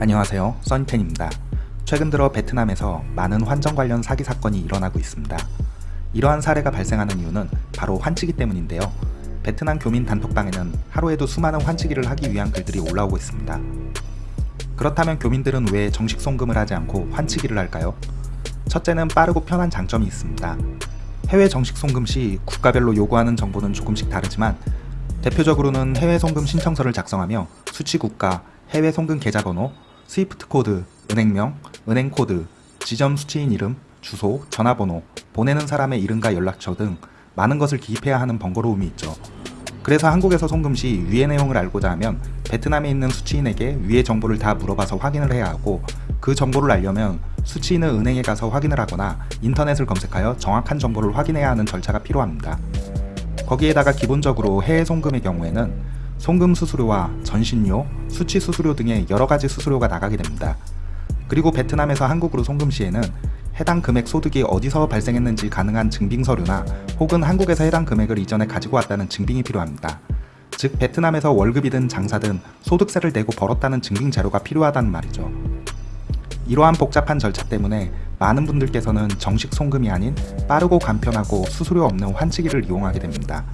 안녕하세요. 써니텐입니다. 최근 들어 베트남에서 많은 환전 관련 사기 사건이 일어나고 있습니다. 이러한 사례가 발생하는 이유는 바로 환치기 때문인데요. 베트남 교민 단톡방에는 하루에도 수많은 환치기를 하기 위한 글들이 올라오고 있습니다. 그렇다면 교민들은 왜 정식 송금을 하지 않고 환치기를 할까요? 첫째는 빠르고 편한 장점이 있습니다. 해외 정식 송금 시 국가별로 요구하는 정보는 조금씩 다르지만 대표적으로는 해외 송금 신청서를 작성하며 수취 국가, 해외 송금 계좌번호, SWIFT 코드, 은행명, 은행 코드, 지점 수취인 이름, 주소, 전화번호, 보내는 사람의 이름과 연락처 등 많은 것을 기입해야 하는 번거로움이 있죠. 그래서 한국에서 송금 시 위의 내용을 알고자 하면 베트남에 있는 수취인에게 위의 정보를 다 물어봐서 확인을 해야 하고 그 정보를 알려면 수취인은 은행에 가서 확인을 하거나 인터넷을 검색하여 정확한 정보를 확인해야 하는 절차가 필요합니다. 거기에다가 기본적으로 해외 송금의 경우에는 송금 수수료와 전신료, 수취 수수료 등의 여러가지 수수료가 나가게 됩니다. 그리고 베트남에서 한국으로 송금 시에는 해당 금액 소득이 어디서 발생했는지 가능한 증빙 서류나 혹은 한국에서 해당 금액을 이전에 가지고 왔다는 증빙이 필요합니다. 즉 베트남에서 월급이든 장사든 소득세를 내고 벌었다는 증빙 자료가 필요하다는 말이죠. 이러한 복잡한 절차 때문에 많은 분들께서는 정식 송금이 아닌 빠르고 간편하고 수수료 없는 환치기를 이용하게 됩니다.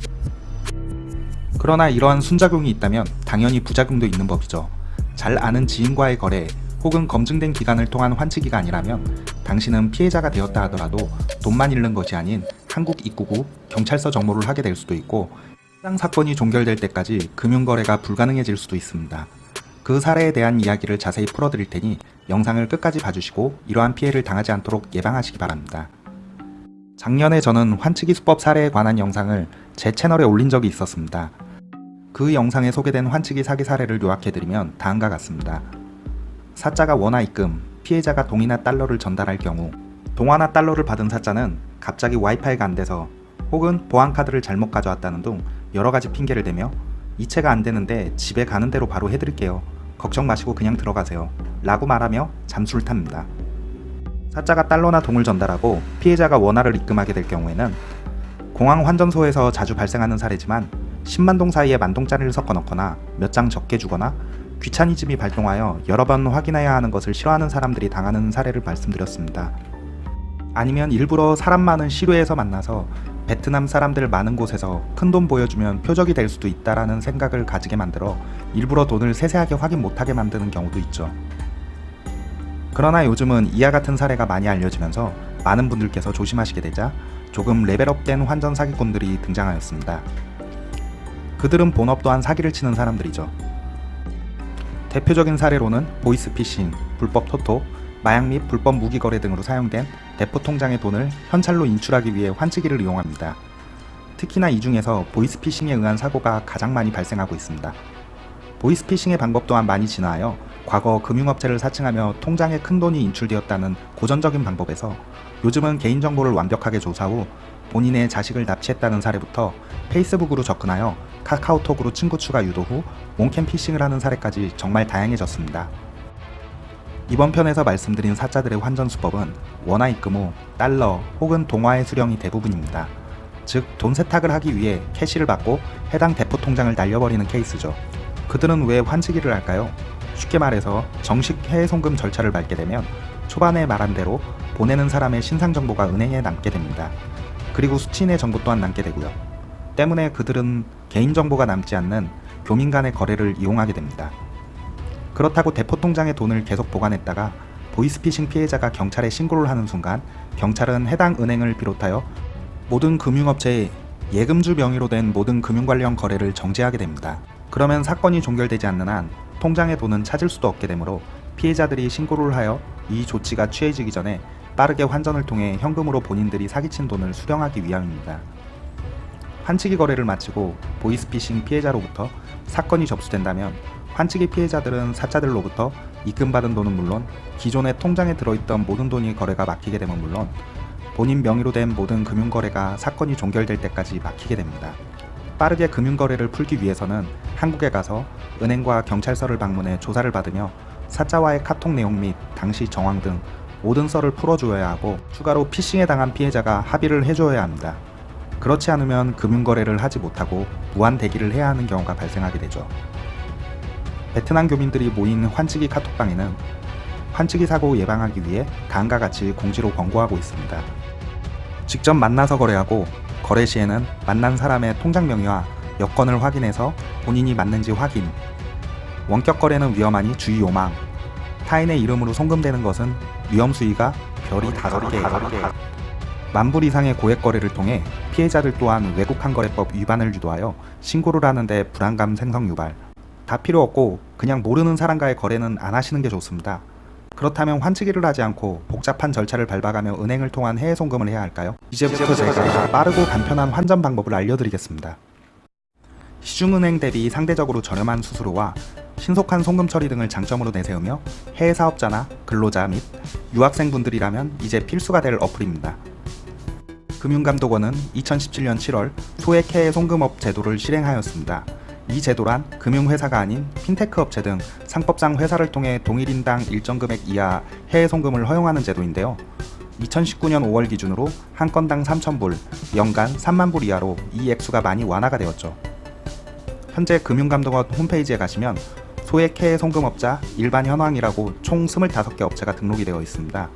그러나 이러한 순작용이 있다면 당연히 부작용도 있는 법이죠. 잘 아는 지인과의 거래 혹은 검증된 기간을 통한 환치기가 아니라면 당신은 피해자가 되었다 하더라도 돈만 잃는 것이 아닌 한국 입국 후 경찰서 정모를 하게 될 수도 있고 해당 사건이 종결될 때까지 금융거래가 불가능해질 수도 있습니다. 그 사례에 대한 이야기를 자세히 풀어드릴 테니 영상을 끝까지 봐주시고 이러한 피해를 당하지 않도록 예방하시기 바랍니다. 작년에 저는 환치기 수법 사례에 관한 영상을 제 채널에 올린 적이 있었습니다. 그 영상에 소개된 환치기 사기 사례를 요약해드리면 다음과 같습니다. 사자가 원화 입금, 피해자가 동이나 달러를 전달할 경우 동화나 달러를 받은 사자는 갑자기 와이파이가 안돼서 혹은 보안카드를 잘못 가져왔다는 등 여러가지 핑계를 대며 이체가 안되는데 집에 가는 대로 바로 해드릴게요. 걱정 마시고 그냥 들어가세요. 라고 말하며 잠수를 탑니다. 사자가 달러나 동을 전달하고 피해자가 원화를 입금하게 될 경우에는 공항 환전소에서 자주 발생하는 사례지만 10만동 사이에 만동짜리를 섞어 넣거나 몇 장 적게 주거나 귀차니즘이 발동하여 여러 번 확인해야 하는 것을 싫어하는 사람들이 당하는 사례를 말씀드렸습니다. 아니면 일부러 사람 많은 시루에서 만나서 베트남 사람들 많은 곳에서 큰 돈 보여주면 표적이 될 수도 있다라는 생각을 가지게 만들어 일부러 돈을 세세하게 확인 못하게 만드는 경우도 있죠. 그러나 요즘은 이와 같은 사례가 많이 알려지면서 많은 분들께서 조심하시게 되자 조금 레벨업된 환전 사기꾼들이 등장하였습니다. 그들은 본업 또한 사기를 치는 사람들이죠. 대표적인 사례로는 보이스피싱, 불법 토토, 마약 및 불법 무기 거래 등으로 사용된 대포 통장의 돈을 현찰로 인출하기 위해 환치기를 이용합니다. 특히나 이 중에서 보이스피싱에 의한 사고가 가장 많이 발생하고 있습니다. 보이스피싱의 방법 또한 많이 진화하여 과거 금융업체를 사칭하며 통장에 큰 돈이 인출되었다는 고전적인 방법에서 요즘은 개인정보를 완벽하게 조사 후 본인의 자식을 납치했다는 사례부터 페이스북으로 접근하여 카카오톡으로 친구 추가 유도 후 몽캠 피싱을 하는 사례까지 정말 다양해졌습니다. 이번 편에서 말씀드린 사자들의 환전 수법은 원화 입금 후 달러 혹은 동화의 수령이 대부분입니다. 즉 돈 세탁을 하기 위해 캐시를 받고 해당 대포 통장을 날려버리는 케이스죠. 그들은 왜 환치기를 할까요? 쉽게 말해서 정식 해외 송금 절차를 밟게 되면 초반에 말한 대로 보내는 사람의 신상 정보가 은행에 남게 됩니다. 그리고 수취인의 정보 또한 남게 되고요. 때문에 그들은 개인정보가 남지 않는 교민 간의 거래를 이용하게 됩니다. 그렇다고 대포통장의 돈을 계속 보관했다가 보이스피싱 피해자가 경찰에 신고를 하는 순간 경찰은 해당 은행을 비롯하여 모든 금융업체의 예금주 명의로 된 모든 금융 관련 거래를 정지하게 됩니다. 그러면 사건이 종결되지 않는 한 통장의 돈은 찾을 수도 없게 되므로 피해자들이 신고를 하여 이 조치가 취해지기 전에 빠르게 환전을 통해 현금으로 본인들이 사기친 돈을 수령하기 위함입니다. 환치기 거래를 마치고 보이스피싱 피해자로부터 사건이 접수된다면 환치기 피해자들은 사자들로부터 입금받은 돈은 물론 기존의 통장에 들어있던 모든 돈이 거래가 막히게 되면 물론 본인 명의로 된 모든 금융거래가 사건이 종결될 때까지 막히게 됩니다. 빠르게 금융거래를 풀기 위해서는 한국에 가서 은행과 경찰서를 방문해 조사를 받으며 사자와의 카톡 내용 및 당시 정황 등 모든 썰을 풀어주어야 하고 추가로 피싱에 당한 피해자가 합의를 해줘야 합니다. 그렇지 않으면 금융거래를 하지 못하고 무한 대기를 해야 하는 경우가 발생하게 되죠. 베트남 교민들이 모인 환치기 카톡방에는 환치기 사고 예방하기 위해 다음과 같이 공지로 권고하고 있습니다. 직접 만나서 거래하고 거래 시에는 만난 사람의 통장 명의와 여권을 확인해서 본인이 맞는지 확인. 원격 거래는 위험하니 주의 요망. 타인의 이름으로 송금되는 것은 위험 수위가 별이 다섯 개. 만불 이상의 고액 거래를 통해 피해자들 또한 외국환거래법 위반을 유도하여 신고를 하는데 불안감 생성 유발. 다 필요 없고 그냥 모르는 사람과의 거래는 안 하시는 게 좋습니다. 그렇다면 환치기를 하지 않고 복잡한 절차를 밟아가며 은행을 통한 해외 송금을 해야 할까요? 이제부터 제가 빠르고 간편한 환전 방법을 알려드리겠습니다. 시중은행 대비 상대적으로 저렴한 수수료와 신속한 송금 처리 등을 장점으로 내세우며 해외 사업자나 근로자 및 유학생분들이라면 이제 필수가 될 어플입니다. 금융감독원은 2017년 7월 소액 해외 송금업 제도를 실행하였습니다. 이 제도란 금융회사가 아닌 핀테크 업체 등 상법상 회사를 통해 동일인당 일정 금액 이하 해외 송금을 허용하는 제도인데요. 2019년 5월 기준으로 한 건당 3,000불, 연간 3만 불 이하로 이 액수가 많이 완화가 되었죠. 현재 금융감독원 홈페이지에 가시면 소액 해외 송금업자 일반 현황이라고 총 25개 업체가 등록이 되어 있습니다.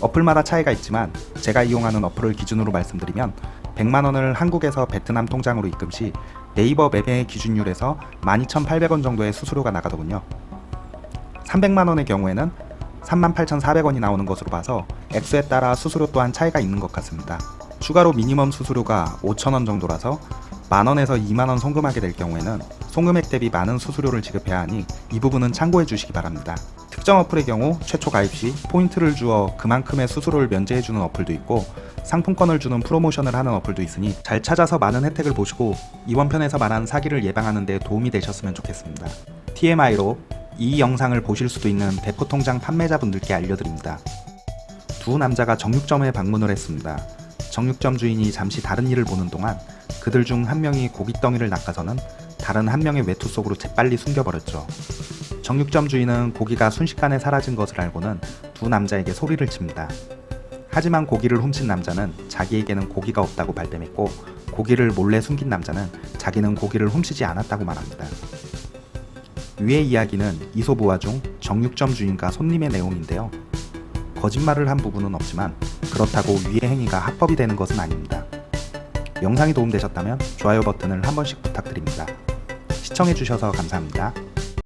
어플마다 차이가 있지만 제가 이용하는 어플을 기준으로 말씀드리면 100만원을 한국에서 베트남 통장으로 입금 시 네이버 맵의 기준율에서 12,800원 정도의 수수료가 나가더군요. 300만원의 경우에는 38,400원이 나오는 것으로 봐서 액수에 따라 수수료 또한 차이가 있는 것 같습니다. 추가로 미니멈 수수료가 5,000원 정도라서 만원에서 2만원 송금하게 될 경우에는 송금액 대비 많은 수수료를 지급해야 하니 이 부분은 참고해 주시기 바랍니다. 특정 어플의 경우 최초 가입 시 포인트를 주어 그만큼의 수수료를 면제해주는 어플도 있고 상품권을 주는 프로모션을 하는 어플도 있으니 잘 찾아서 많은 혜택을 보시고 이번 편에서 말한 사기를 예방하는 데 도움이 되셨으면 좋겠습니다. TMI로 이 영상을 보실 수도 있는 대포통장 판매자분들께 알려드립니다. 두 남자가 정육점에 방문을 했습니다. 정육점 주인이 잠시 다른 일을 보는 동안 그들 중 한 명이 고깃덩이를 낚아서는 다른 한 명의 외투 속으로 재빨리 숨겨버렸죠. 정육점 주인은 고기가 순식간에 사라진 것을 알고는 두 남자에게 소리를 칩니다. 하지만 고기를 훔친 남자는 자기에게는 고기가 없다고 발뺌했고 고기를 몰래 숨긴 남자는 자기는 고기를 훔치지 않았다고 말합니다. 위의 이야기는 이소부화 중 정육점 주인과 손님의 내용인데요. 거짓말을 한 부분은 없지만 그렇다고 위의 행위가 합법이 되는 것은 아닙니다. 영상이 도움되셨다면 좋아요 버튼을 한 번씩 부탁드립니다. 시청해주셔서 감사합니다.